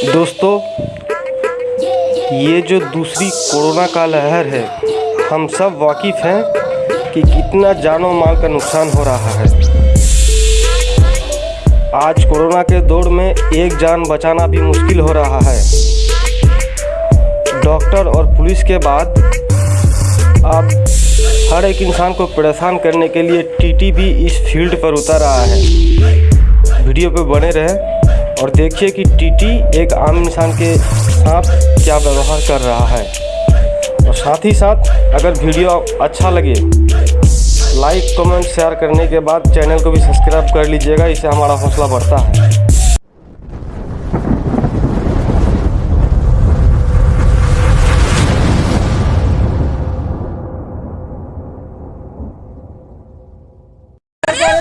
दोस्तों, ये जो दूसरी कोरोना का लहर है, हम सब वाकिफ़ हैं कि कितना जानो माल का नुकसान हो रहा है। आज कोरोना के दौर में एक जान बचाना भी मुश्किल हो रहा है। डॉक्टर और पुलिस के बाद अब हर एक इंसान को परेशान करने के लिए टीटी भी इस फ़ील्ड पर उतर रहा है। वीडियो पे बने रहें और देखिए कि टीटी एक आम इंसान के साथ क्या व्यवहार कर रहा है। और साथ ही साथ अगर वीडियो अच्छा लगे लाइक कमेंट शेयर करने के बाद चैनल को भी सब्सक्राइब कर लीजिएगा, इससे हमारा हौसला बढ़ता है।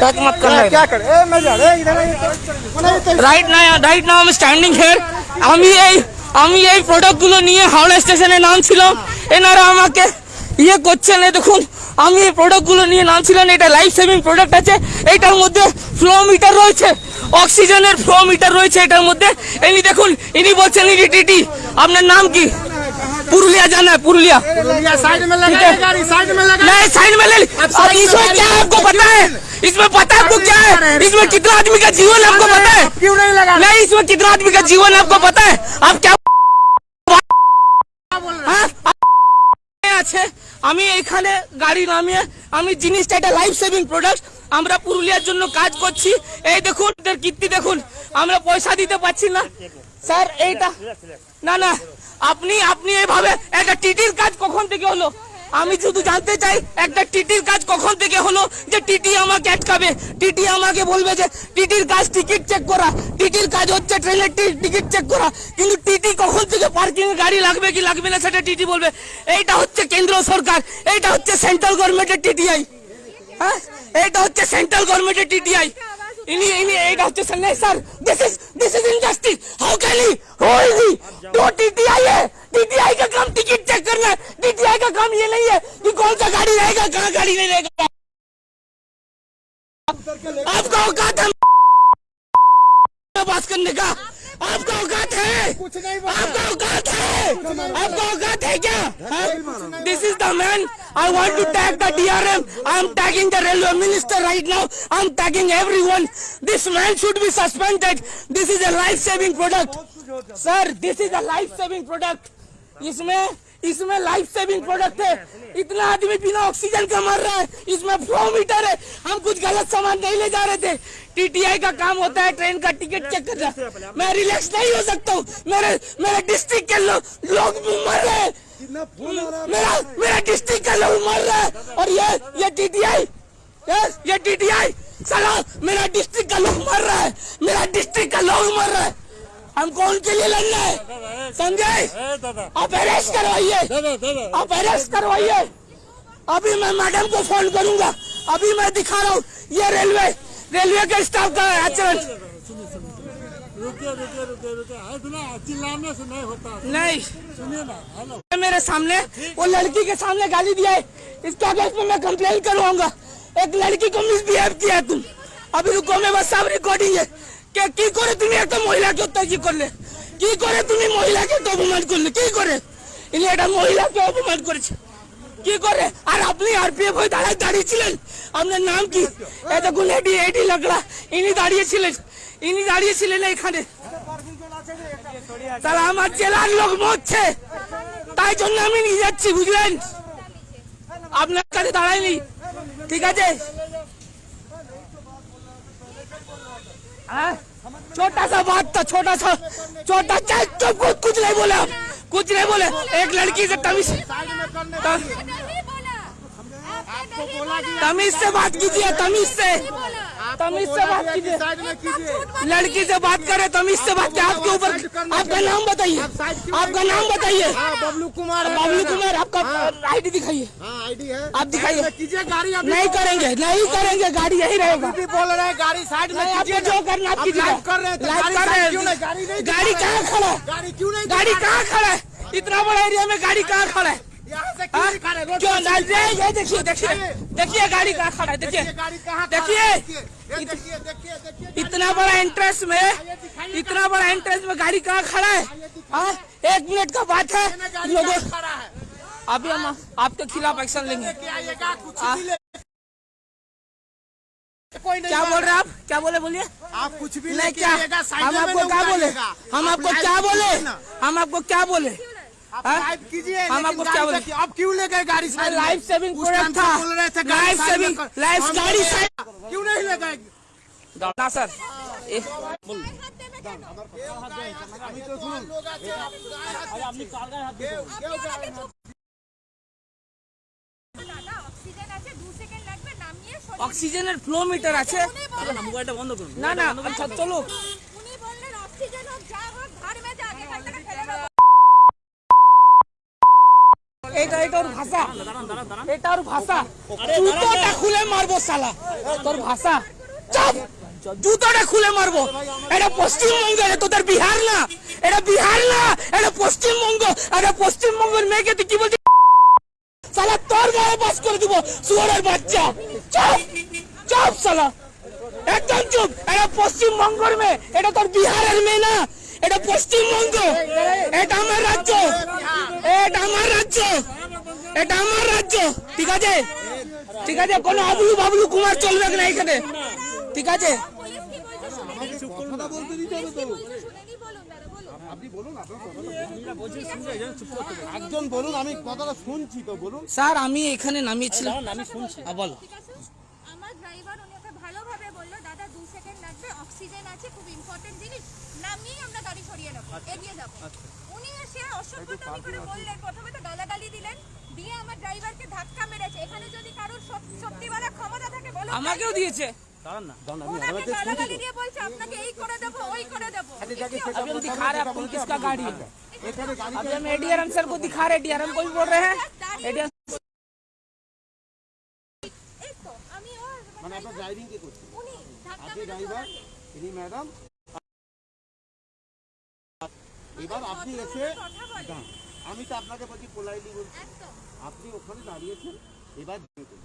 टच मत करना क्या करे ए मैं जा रे इधर इधर রাইট না রাইট নাও আমি স্ট্যান্ডিং হিয়ার আমি এই আমি এই প্রোডাক্টগুলো নিয়ে হাওড়া স্টেশনে নামছিলাম এনারা আমাকে ইয়ে করছেন এই দেখুন আমি এই প্রোডাক্টগুলো নিয়ে নামছিলাম এটা লাইফ সেভিং প্রোডাক্ট আছে এটার মধ্যে ফ্লো মিটার রয়েছে অক্সিজেনের ফ্লো মিটার রয়েছে এটার মধ্যে ইনি দেখুন ইনি বলছেন ইনি টিটি আপনার নাম কি পুরুলিয়া জানা है पुरुलिया ये साइड में ठीक लगा है। गाड़ी साइड में लगा नहीं साइड में ले ली। अब अब साइड में इसमें लगा क्या है ली। आपको पता है इसमें पता है आपको क्या है इसमें कितना आदमी का जीवन है आपको पता है क्यों नहीं लगा नहीं इसमें कितना आदमी का जीवन है आपको पता है आप क्या হ্যাঁ? আছে আমি এখানে গাড়ি নামিয়ে আমি জিনিসটা এটা লাইফ সেভিং প্রোডাক্ট আমরা পুরুলিয়ার জন্য কাজ করছি এই দেখুন এদের কীর্তি দেখুন আমরা পয়সা দিতে পারছি না স্যার এইটা না না আপনি আপনি এইভাবে একটা টিটির কাজ কখন থেকে হলো আমি শুধু জানতে চাই, একটা টিটির কাজ কখন থেকে হলো যে টিটি আমাকে আটকাবে? টিটি আমাকে বলবে যে, টিটির কাজ টিকিট চেক করা। টিটির কাজ হচ্ছে ট্রেনের টিকিট চেক করা। কিন্তু টিটি কখন থেকে পার্কিং গাড়ি লাগবে কি লাগবে না সেটা টিটি বলবে। এইটা হচ্ছে কেন্দ্র সরকার, এইটা হচ্ছে সেন্ট্রাল গভর্নমেন্টের টিটিআই হ্যাঁ? এইটা হচ্ছে সেন্ট্রাল গভর্নমেন্টের টিটিআই इन्हीं इन्हीं एक हफ़्ते चल sir. This is this is injustice how can he who is he जो टीटीआई है टीटीआई का काम टिकट चेक करना टीटीआई का काम ये नहीं है कि कौन सा गाड़ी रहेगा, कहाँ गाड़ी नहीं रहेगा। आपका औकात है। बात करने का आपका औकात आपका औकात है क्या this is the man I want to tag the DRM I am tagging the railway minister right now I am tagging everyone this man should be suspended this is a life saving product sir this is a life saving product इसमें इसमें life saving product है। इतना आदमी बिना oxygen का मर रहा है। इसमें फ्लो मीटर है। हम कुछ गलत सामान नहीं ले जा रहे थे। टीटीआई का काम होता है ट्रेन का टिकट चेक करना। मैं रिलैक्स नहीं हो सकता हूँ। मेरे मेरे डिस्ट्रिक्ट के लो, लोग मर रहे हैं। मेरा मेरा डिस्ट्रिक्ट का लोग मर रहा है। और ये ये टीटीआई ये टीटीआई साला मेरा डिस्ट्रिक्ट का लोग मर रहा है। मेरा डिस्ट्रिक्ट का लोग मर रहा है। हमको उनके लिए लड़ना है। समझे? आप अरेस्ट करवाइए। आप अरेस्ट करवाइए। अभी मैं मैडम को फ़ोन करूँगा। अभी मैं दिखा रहा हूँ। ये रेलवे रेलवे के स्टाफ का आचरण नहीं। मेरे सामने, वो लड़की के सामने गाली दिया है। इसके अगेंस्ट में मैं कंप्लेन करवाऊँगा एक लड़की को मिसबिहेव किया तुम। अभी रुको, मैं बस सब रिकॉर्डिंग है। কে, কি করে তুমি একটা মহিলাকে অত্যাচার করলে? কি করে তুমি মহিলাকে অপমান করলে? কি করে? ইনি একটা মহিলাকে অপমান করেছে। কি করে? আর আপনি আরপিএফ হয়ে দাঁড়ায় দাঁড়িয়েছিলেন? আপনার নাম কি? দেখুন, এডি এডি লাগলা। ইনি দাঁড়িয়েছিলেন। ইনি দাঁড়িয়েছিলেন এখানে তাহলে আমার জেলার লোক মরছে। তাই জন্য আমি নিয়ে যাচ্ছি, বুঝলেন? আপনার কাছে দাঁড়াইনি ঠিক আছে? छोटा सा बात था छोटा सा छोटा चाहे चुप कुछ कुछ नहीं बोले आप कुछ नहीं बोले। एक लड़की से तमीज तमीज से बात कीजिए तमीज से। तमीज से बात कीजिए। कीजिए। लड़की से बात करे तमीज से बात आपके ऊपर आपका नाम बताइए। आपका नाम बताइए। हाँ बबलू कुमार बबलू कुमार आपका हाँ, आईडी दिखाइए। हाँ आईडी है। आप दिखाइए। कीजिए गाड़ी नहीं तो- करेंगे नहीं करेंगे गाड़ी यही रहेगा। बोल रहे हैं गाड़ी साइड में आपको जो करना आप आप कर रहे हैं तो गाड़ी कर रहे साइड हैं। क्यों नहीं? गाड़ी नहीं गाड़ी दिखा कहाँ खड़ा है? गाड़ी क्यों नहीं गाड़ी कहाँ खड़ा है? इतना बड़ा एरिया में गाड़ी कहाँ खड़ा है हैं? हाँ? क्यों? ये देखिए देखिए देखिए गाड़ी कहाँ खड़ा है देखिए देखिए। इतना बड़ा एंट्रेंस में इतना बड़ा एंट्रेंस में गाड़ी कहाँ खड़ा है? हाँ, एक मिनट का बात है। अभी हम आपके खिलाफ एक्शन लेंगे। हाँ। क्या बोल रहे आप? क्या बोले बोलिए। आप कुछ भी नहीं क्या? हम आपको क्या बोले? हम आपको क्या बोले? हम आपको क्या बोले? लाइव कीजिए हम लेकिन आपको क्या गाड़ी बोले? देखिए, आप क्यों ले गए गाड़ी साइड में? लाइफ सेविंग उस टाइम प्रोडक्ट था पे बोल रहे थे गाड़ी लाइफ साइड में सेविंग कर- लाइफ हम गाड़ी बोले, साइड क्यों नहीं ले गए ना सर ए, আমি তো শুনুন লোক আছে আপনি কেউ কেউ দাদা অক্সিজেন আছে দু সেকেন্ড লাগবে নামিয়ে সরিয়ে অক্সিজেনের ফ্লো মিটার আছে উনি বললেন- না না আচ্ছা চলো এটা এটা ওর ভাষা। এটা ওর ভাষা। জুতোটা খুলে মারবো শালা। তোর ভাষা। চাপ! জুতোটা খুলে মারবো। এটা পশ্চিমবঙ্গ এটা তোদের বিহার না। এটা বিহার না এটা পশ্চিমবঙ্গ। এটা পশ্চিমবঙ্গের মেয়েকে তুই কি বলছিস? শালা তোর গায়ে বাস করে দিব শুয়ারের বাচ্চা। চাপ! চাপ শালা। একদম চুপ। এটা পশ্চিমবঙ্গের মেয়ে। এটা তোর বিহারের মেয়ে না। এটা পশ্চিমবঙ্গ এটা আমার রাজ্য এটা আমার রাজ্য এটা আমার রাজ্য ঠিক আছে? ঠিক আছে কোনো আবলু বাবলু কুমার চলবে না এখানে? ঠিক আছে? স্যার আমি এখানে নামিয়েছিলাম। আমি শুনছি। বল। ঠিক আছে আমার ড্রাইভার উনি ওকে ভালোভাবে বলল দাদা দু সেকেন্ড লাগবে অক্সিজেন আছে খুব ইম্পর্টেন্ট জিনিস নামিয়ে আমরা গাড়ি সরিয়ে নেব এগিয়ে যাব। উনি এসে অসভ্যতামি করে বললেন প্রথমে তো গালাগালি দিলেন দিয়ে আমার ড্রাইভারকে ধাক্কা মেরেছে এখানে যদি কারোর সত- সত্যিওয়ালা ক্ষমতা থাকে বলো আমাকেও দিয়েছে ওনাকে গালাগালি দিয়ে বলছে আপনাকে এই করে দেবো ওই করে দেবো अभी हम दिखा रहे हैं आपको किसका गाड़ी है अभी हम एडीआरएम सर को दिखा रहे हैं एडीआरएम को भी बोल रहे हैं एडीआरएम এই তো আমি ওর মানে আপনার ড্রাইভিং কে করছে উনি ধাক্কা আপনি মেরেছে ড্রাইভার ওনাকে। ইনি ম্যাডাম এবার আপনি এসে কথা বলে দাঁড়ান। আমি তো আপনাকে বলছি পোলাইলি বলছি। আপনি ওখানে দাঁড়িয়েছেন এবার দেখুন।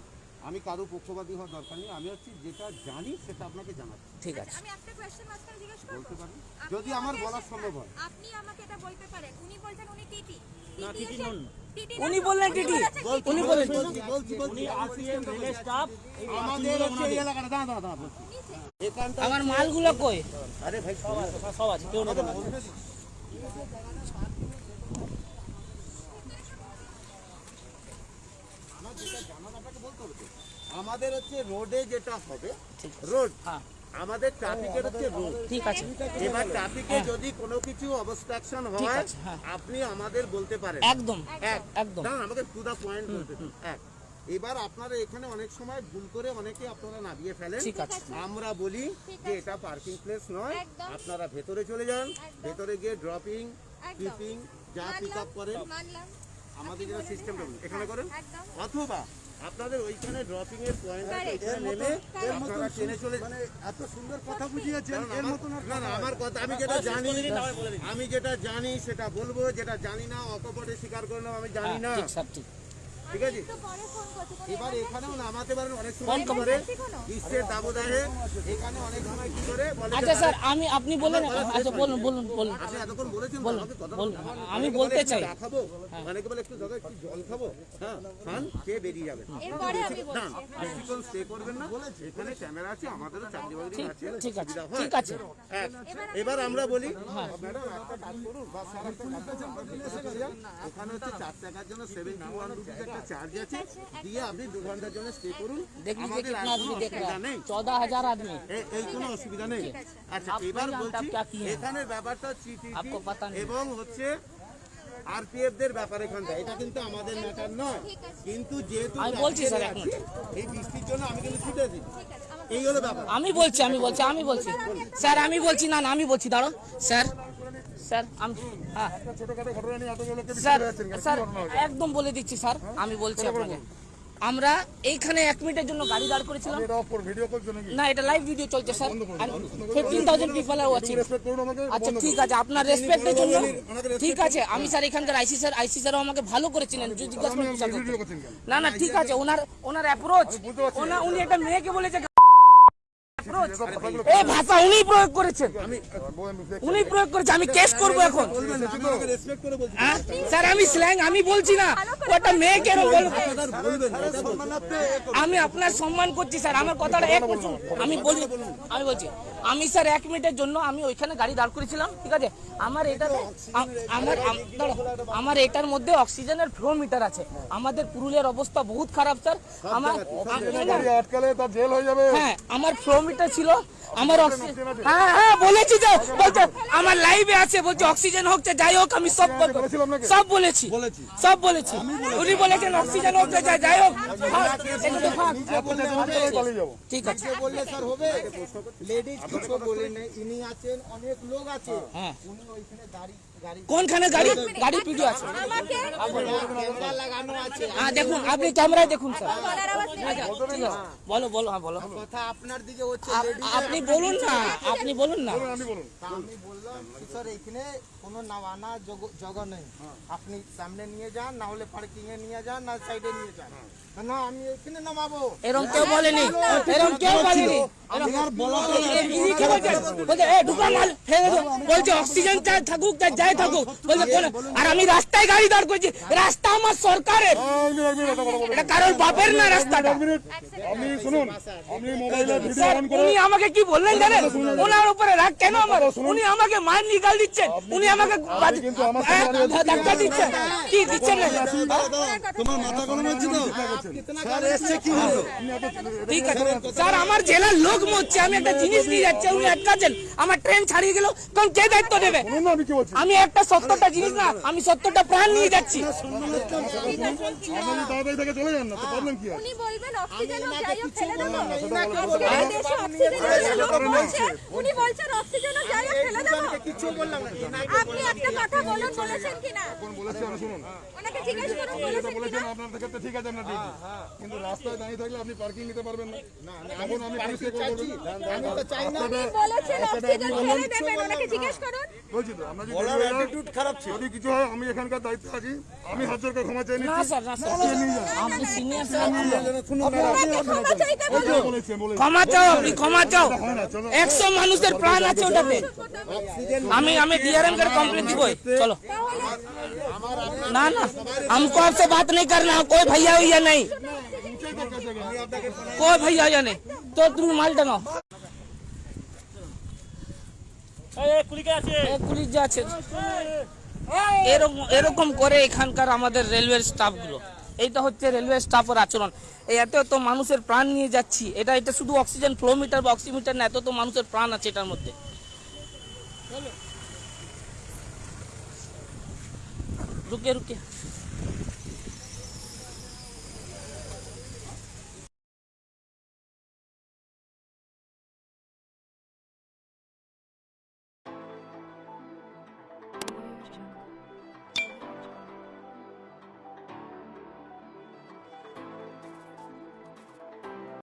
আমি কারও পক্ষপাতী হওয়ার দরকার নেই আমি হচ্ছে যেটা জানি সেটা আপনাকে জানাচ্ছি। ঠিক আছে। আমি একটা কোশ্চেন মাঝখানে জিজ্ঞেস করব? বলতে পারেন? যদি আমার বলা সম্ভব হয়। আপনি আমাকে এটা বলতে পারেন। উনি বলছেন উনি টিটি। না টিটি নন। উনি বললেন টিটি। উনি বললেন বলছি বলছি বলছি। আমাদের হচ্ছে এই এলাকাটা। দাঁড়া দাঁড়া বলছি। আমার মালগুলো কই? আরে ভাই সব আছে কেউ না। আমাদের হচ্ছে রোডে যেটা হবে রোড হ্যাঁ। আমাদের ট্রাফিকের হচ্ছে রোড ঠিক আছে। এবার ট্রাফিকে যদি কোনো কিছু অবস্ট্রাকশন হয় হ্যাঁ। আপনি আমাদের বলতে পারেন। একদম। এক। একদম। দাঁড়ান আমাকে টু দা পয়েন্ট বলতে। এক। এবার আপনারা এখানে অনেক সময় ভুল করে অনেকে আপনারা নামিয়ে ফেলেন। ঠিক আছে। আমরা বলি যে এটা পার্কিং প্লেস নয়। আপনারা ভেতরে চলে যান। ভেতরে গিয়ে ড্রপিং। পিপিং যা পিক আপ করেন। মানলাম। আমাদের যেটা সিস্টেম এখানে করেন। অথবা আপনাদের ওইখানে ড্রপিং এর পয়েন্ট আছে. এখানে নেমে. আপনারা ট্রেনে চলে মানে এত সুন্দর কথা বুঝিয়েছেন এর মতন না না আমার কথা আমি যেটা জানি আমি যেটা জানি সেটা বলব যেটা জানি না অকপটে স্বীকার করলাম আমি জানি না ঠিক সব ঠিক ঠিক আছে? এবার এখানেও নামাতে পারেন অনেক সময় করে। গ্রীষ্মের দাবদাহে এখানে অনেক সময় কি করে আচ্ছা স্যার আমি আপনি বলেন আচ্ছা বলুন বলুন বলুন। আপনি এতক্ষণ বলেছেন বলুন। আমি বলতে চাই। খাব বলে একটু দাদা একটু জল খাব। হ্যাঁ খান খেয়ে বেরিয়ে যাবেন। এরপরে আমি বলছি। বেশিক্ষণ স্টে করবেন না। এখানে ক্যামেরা আছে আমাদেরও চাকরি বাকরি আছে। ঠিক আছে ঠিক আছে। এবার আমরা বলি ম্যাডাম একটা কাজ করুন। বা স্যার একটা কাজ করুন। আপনি এসে করে যান। ওখানে হচ্ছে চার টাকার জন্য সেভেন্টি ওয়ান রুপিস একটা চার্জ আছে দিয়ে আপনি দু ঘন্টার জন্য স্টে করুন देख लीजिए আমাদের আর कितना কোনো आदमी देख অসুবিধা रहा নেই है चौदह हजार आदमी এ- এই কোনো অসুবিধা নেই আচ্ছা আপনি এবার জানতে বলছি आप क्या किए हैं? এখানে ব্যাপারটা হচ্ছে TTT आपको पता नहीं। এবং হচ্ছে আরপিএফ দের ব্যাপার এখানটা এটা কিন্তু আমাদের ম্যাটার নয় কিন্তু যেহেতু আমি বলছি স্যার, এক আছে, এই বৃষ্টির জন্য আমি কিন্তু ছুটেছি এই হলো ব্যাপার আমি বলছি আমি বলছি আমি বলছি স্যার আমি বলছি না না আমি বলছি দাঁড়ো স্যার স্যার আমি হ্যাঁ। স্যার একদম বলে দিচ্ছি স্যার আমি বলছি আপনাকে। আমরা এইখানে এক মিনিটের জন্য গাড়ি দাঁড় করেছিলাম। না এটা লাইভ ভিডিও চলছে sir. Fifteen thousand people are watching আচ্ছা ঠিক আছে আপনার রেসপেক্টের জন্য। ঠিক আছে আমি স্যার এখানকার আইসি স্যার আইসি স্যারও আমাকে ভালো করে চিনেন জিজ্ঞাসা না না ঠিক আছে ওনার ওনার অ্যাপ্রোচ ওনা উনি একটা মেয়েকে বলেছে এই ভাষা উনি প্রয়োগ করেছেন। উনি প্রয়োগ করেছে আমি কেস করব এখন। বলছি। হ্যাঁ? স্যার আমি স্ল্যাং আমি বলছি না। একটা মেয়েকে আমি আপনার সম্মান করছি স্যার। আমার কথাটা এক বছর আমি বলি আমি বলছি আমি স্যার এক মিনিটের জন্য আমি ওইখানে গাড়ি দাঁড় করেছিলাম ঠিক আছে? আমার এটাতে আমার আমার এটার মধ্যে অক্সিজেনের ফ্লো মিটার আছে। আমাদের পুরুলিয়ার অবস্থা বহুত খারাপ স্যার। আমার জেল হয়ে যাবে। হ্যাঁ আমার ফ্লো মিটার ছিল। আমার অক্সিজেন হ্যাঁ হ্যাঁ বলেছি তো। বলছে আমার লাইভে আছে বলছে অক্সিজেন হোক চাই যাই হোক আমি সব করব সব বলেছি। সব বলেছি। উনি বলেছেন অক্সিজেন হোক চাই যাই হোক। পালিয়ে যাব ঠিক আছে। বললে স্যার হবে লেডিজ কিছু বলে নেই ইনি আছেন অনেক লোক আছে। হ্যাঁ। উনি ওইখানে দাঁড়ি গাড়ি কোনখানে গাড়ি? গাড়ি ভিডিও আছে। হ্যাঁ দেখুন আপনি ক্যামেরায় দেখুন স্যার। আছে বলো বলো হ্যাঁ বলো। কথা আপনার দিকে হচ্ছে আপনি বলুন না আপনি বলুন না। বলুন আমি বললাম স্যার এখানে কোনো নামানা জগা নেই। আপনি সামনে নিয়ে যান না হলে পার্কিং এ নিয়ে যান না সাইডে নিয়ে যান। এরকম কেউ বলেনি। এরকম কেউ বলেনি। বলছে? অক্সিজেন থাকুক যাই থাকুক। বলছে আর আমি রাস্তায় গাড়ি দাঁড় করছি। রাস্তা আমার সরকারের। এটা কারোর বাপের না রাস্তাটা? উনি আমাকে কি বললেন জানেন? ওনার উপরে রাগ কেন আমার? উনি আমাকে মার নিকাল দিচ্ছেন। উনি আমাকে হ্যাঁ, ধাক্কা দিচ্ছেন। কি দিচ্ছেন? তোমার মাথা গরম হচ্ছে তো? স্যার এসছে কি হলো? ঠিক আছে। স্যার আমার জেলার লোক মরছে আমি একটা জিনিস নিয়ে যাচ্ছি উনি আটকাচ্ছেন আমার ট্রেন ছাড়িয়ে গেল তখন কে দায়িত্ব নেবে? আমি কি বলছি? আমি একটা সত্তরটা জিনিস না আমি সত্তরটা প্রাণ নিয়ে যাচ্ছি। আপনি একটা কথা বলুন বলেছেন কিনা? বলেছি শুনুন। ওনাকে জিজ্ঞেস করুন বলেছেন কিনা? আপনার ক্ষেত্রে ঠিক আছে আপনার কিন্তু রাস্তায় দাঁড়িয়ে থাকলে আপনি পার্কিং নিতে পারবেন না। এখন আমি পুলিশকে ক্ষমা চাও ক্ষমা চাও। 100 মানুষের প্রাণ আছে ওটাতে। আমি আমি ডিআরএম কে কমপ্লেন দিব। চলো। না না हमको आपसे बात नहीं करना कोई भैया भैया नहीं কয় জানে? তো তুমি মালটা নাও এরকম এরকম করে এখানকার আমাদের রেলওয়ে স্টাফগুলো। এইটা হচ্ছে রেলওয়ে স্টাফের আচরণ। এই এত এত মানুষের প্রাণ নিয়ে যাচ্ছি। এটা এটা শুধু অক্সিজেন কিলোমিটার বা অক্সিমিটার না এত তো মানুষের প্রাণ আছে এটার মধ্যে। রুকে রুকে।